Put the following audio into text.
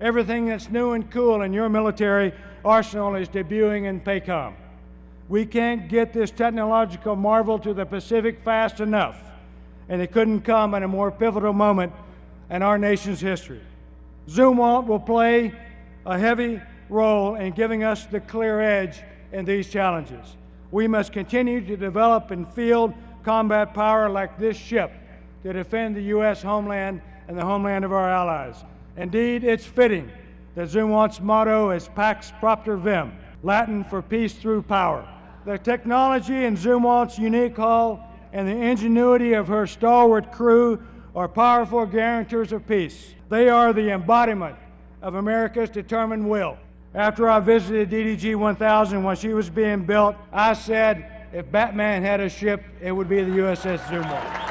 Everything that's new and cool in your military arsenal is debuting in PACOM. We can't get this technological marvel to the Pacific fast enough, and it couldn't come at a more pivotal moment in our nation's history. Zumwalt will play a heavy role in giving us the clear edge in these challenges. We must continue to develop and field combat power like this ship to defend the U.S. homeland and the homeland of our allies. Indeed, it's fitting that Zumwalt's motto is Pax Propter Vim, Latin for peace through power. The technology in Zumwalt's unique hull and the ingenuity of her stalwart crew are powerful guarantors of peace. They are the embodiment of America's determined will. After I visited DDG 1000 when she was being built, I said if Batman had a ship, it would be the USS Zumwalt.